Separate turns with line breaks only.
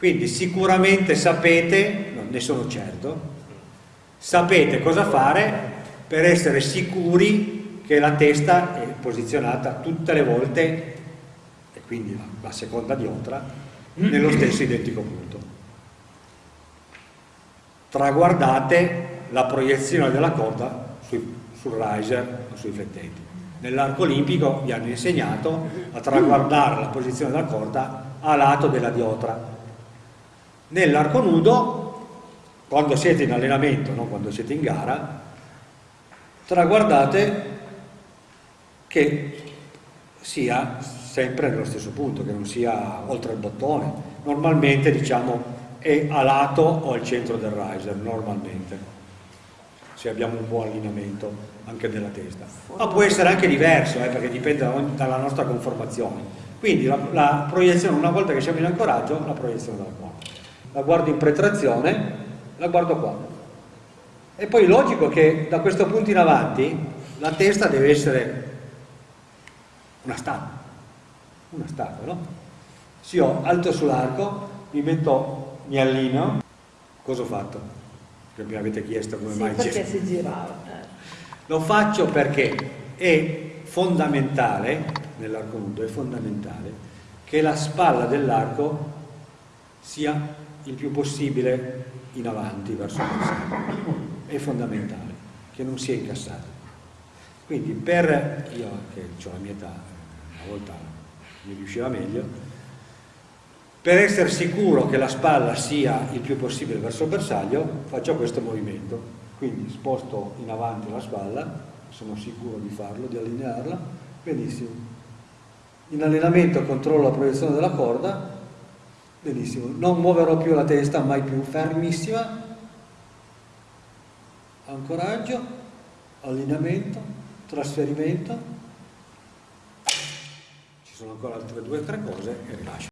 Quindi sicuramente sapete, non ne sono certo, sapete cosa fare per essere sicuri che la testa è posizionata tutte le volte, e quindi la, seconda diotra, nello stesso identico punto. Traguardate la proiezione della corda sui, sul riser o sui flettenti. Nell'arco olimpico vi hanno insegnato a traguardare la posizione della corda a lato della diotra Nell'arco nudo, quando siete in allenamento, non quando siete in gara, traguardate che sia sempre nello stesso punto, che non sia oltre il bottone. Normalmente diciamo è a lato o al centro del riser, normalmente, se abbiamo un buon allineamento anche della testa. Ma può essere anche diverso, eh, perché dipende dalla nostra conformazione. Quindi la, la proiezione, una volta che siamo in ancoraggio, la proiezione della corda la guardo in pretrazione, la guardo qua. E poi logico che da questo punto in avanti la testa deve essere una statua, una statua, no? Se io alto sull'arco, mi metto, mi allineo, cosa ho fatto? Che mi avete chiesto come
sì,
mai
perché si girava. Eh.
Lo faccio perché è fondamentale, nell'arco nudo, è fondamentale che la spalla dell'arco sia il più possibile in avanti verso il bersaglio. È fondamentale che non sia incassato. Quindi per io che ho la mia età, una volta mi riusciva meglio, per essere sicuro che la spalla sia il più possibile verso il bersaglio, faccio questo movimento. Quindi sposto in avanti la spalla, sono sicuro di farlo, di allinearla, benissimo. In allenamento controllo la proiezione della corda, benissimo, non muoverò più la testa, mai più, fermissima, ancoraggio, allineamento, trasferimento, ci sono ancora altre due o tre cose e rilascio.